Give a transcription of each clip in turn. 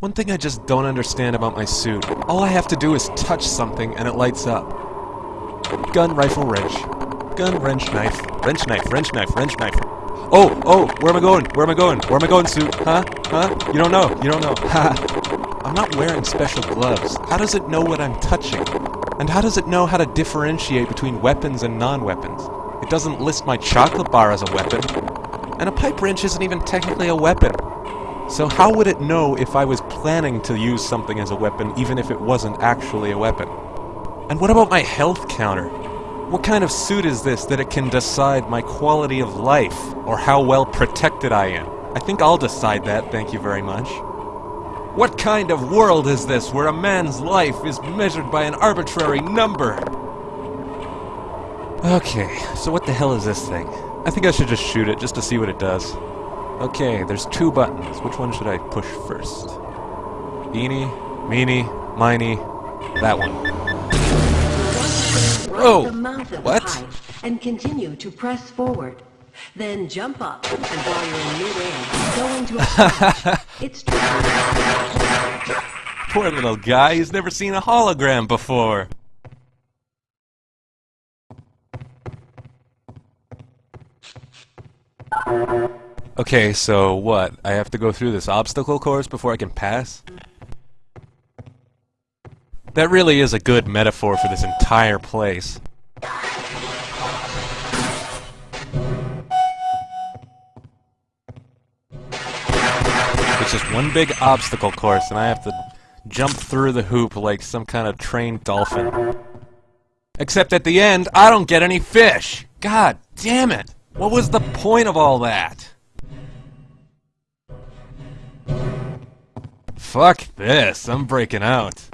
One thing I just don't understand about my suit. All I have to do is touch something and it lights up. Gun, rifle, wrench. Gun, wrench, knife. Wrench, knife, wrench, knife, wrench, knife. Oh, oh, where am I going? Where am I going? Where am I going, suit? Huh? Huh? You don't know. You don't know. Ha! I'm not wearing special gloves. How does it know what I'm touching? And how does it know how to differentiate between weapons and non-weapons? Doesn't list my chocolate bar as a weapon. And a pipe wrench isn't even technically a weapon. So how would it know if I was planning to use something as a weapon, even if it wasn't actually a weapon? And what about my health counter? What kind of suit is this that it can decide my quality of life, or how well protected I am? I think I'll decide that, thank you very much. What kind of world is this where a man's life is measured by an arbitrary number? Okay, so what the hell is this thing? I think I should just shoot it, just to see what it does. Okay, there's two buttons. Which one should I push first? Eeny, meeny, miny, that one. Oh, What? And continue to press forward. Then jump up, and while you're in midair, go into a. It's Poor little guy, he's never seen a hologram before. Okay, so what? I have to go through this obstacle course before I can pass? That really is a good metaphor for this entire place. It's just one big obstacle course, and I have to jump through the hoop like some kind of trained dolphin. Except at the end, I don't get any fish! God damn it! What was the point of all that? Fuck this, I'm breaking out.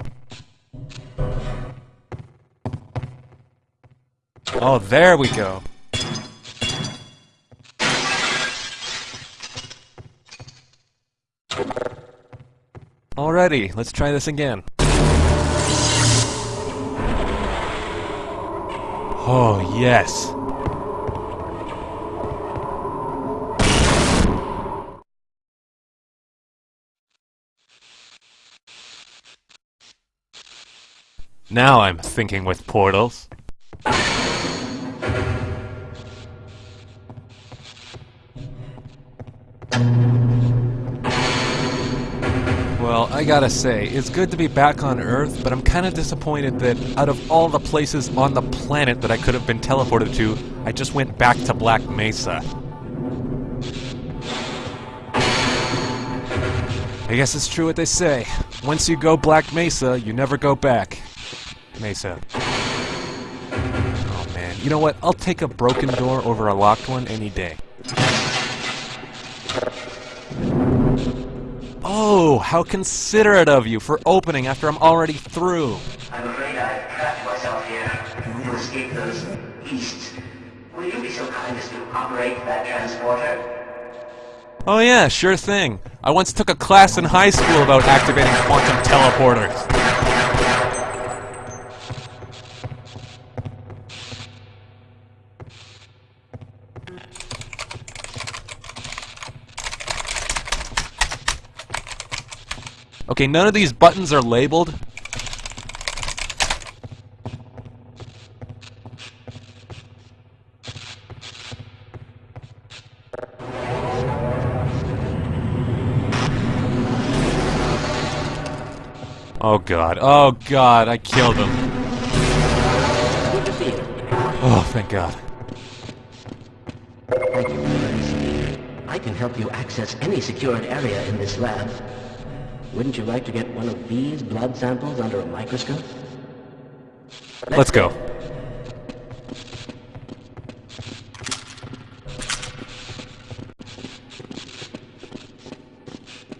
Oh, there we go. Alrighty, let's try this again. Oh, yes. Now I'm thinking with portals. Well, I gotta say, it's good to be back on Earth, but I'm kinda disappointed that out of all the places on the planet that I could have been teleported to, I just went back to Black Mesa. I guess it's true what they say. Once you go Black Mesa, you never go back. Mesa. Oh man, you know what? I'll take a broken door over a locked one any day. Oh, how considerate of you for opening after I'm already through. I'm afraid I've trapped myself here to escape those beasts. Will you be so kind as to operate that transporter? Oh yeah, sure thing. I once took a class in high school about activating quantum teleporters. Okay, none of these buttons are labeled. Oh god, oh god, I killed him. Oh, thank god. I can help you access any secured area in this lab. Wouldn't you like to get one of these blood samples under a microscope? Let's go.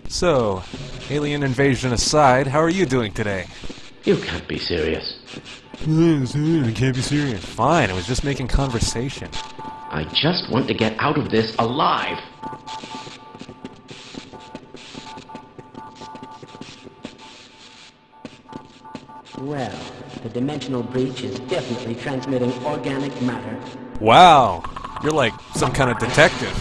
So, alien invasion aside, how are you doing today? You can't be serious. Eh, I can't be serious. Fine, I was just making conversation. I just want to get out of this alive. Well, the dimensional breach is definitely transmitting organic matter. Wow, You're like some kind of detective.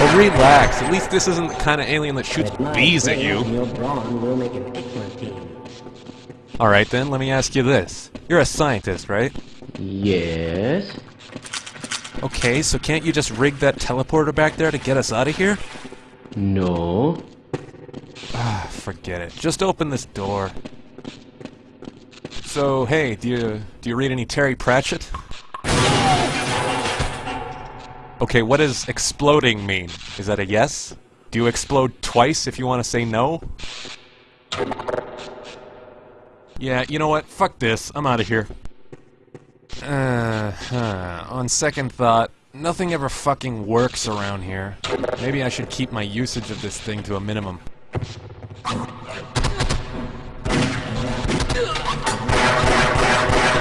Oh, relax. At least this isn't the kind of alien that shoots bees at you. and Your brawn will make an excellent team. Alright then, let me ask you this. You're a scientist, right? Yes? Okay, so can't you just rig that teleporter back there to get us out of here? No? Ah, forget it. Just open this door. So, hey, do you do you read any Terry Pratchett? Okay, what does exploding mean? Is that a yes? Do you explode twice if you want to say no? Yeah, you know what? Fuck this. I'm out of here. Uh, huh. On second thought, nothing ever fucking works around here. Maybe I should keep my usage of this thing to a minimum.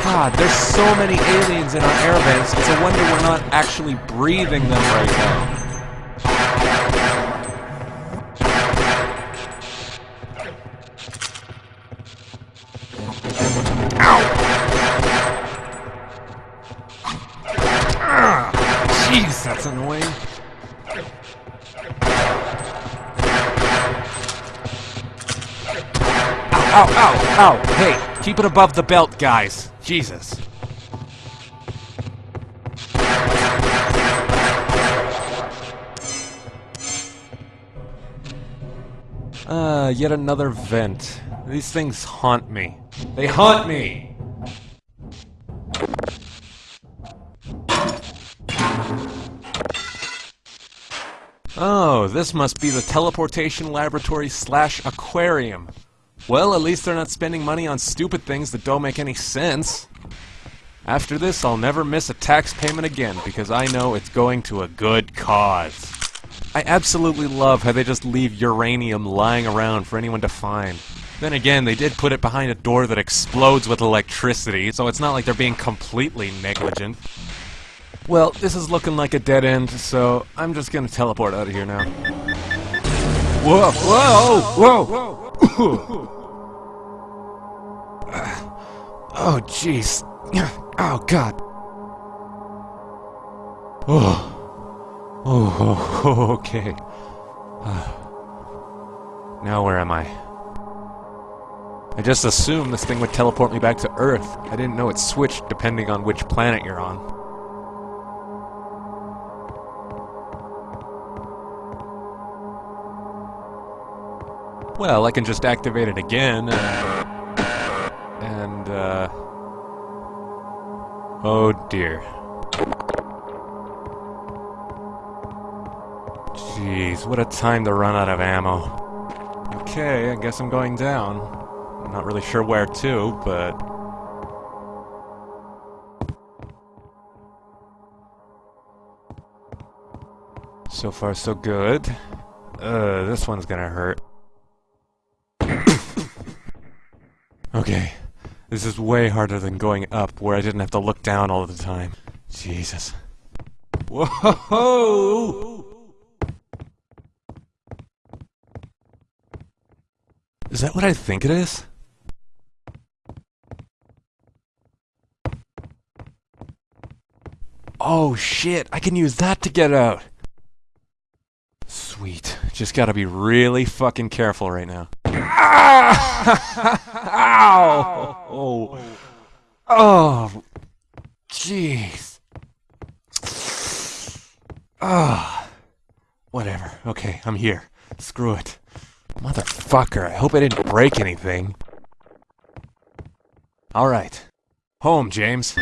God, there's so many aliens in our air vents. It's a wonder we're not actually breathing them right now. That's annoying. Ow, ow, ow! Hey, keep it above the belt, guys. Jesus. Uh, yet another vent. These things haunt me. They haunt me! Oh, this must be the teleportation laboratory slash aquarium. Well, at least they're not spending money on stupid things that don't make any sense. After this, I'll never miss a tax payment again because I know it's going to a good cause. I absolutely love how they just leave uranium lying around for anyone to find. Then again, they did put it behind a door that explodes with electricity, so it's not like they're being completely negligent. Well, this is looking like a dead end, so I'm just gonna teleport out of here now. Whoa! Whoa! Whoa! Oh, jeez. Oh, God. Oh. Oh, oh, okay. Now where am I? I just assumed this thing would teleport me back to Earth. I didn't know it switched depending on which planet you're on. Well, I can just activate it again and... And, uh... Oh dear. Jeez, what a time to run out of ammo. Okay, I guess I'm going down. I'm not really sure where to, but... So far, so good. Uh, this one's gonna hurt. Okay. This is way harder than going up, where I didn't have to look down all the time. Jesus. Whoa! Is that what I think it is? Oh shit, I can use that to get out! Sweet. Just gotta be really fucking careful right now. Ow! Oh. Oh. Jeez. Ah. Whatever. Okay, I'm here. Screw it. Motherfucker, I hope I didn't break anything. Alright. Home, James.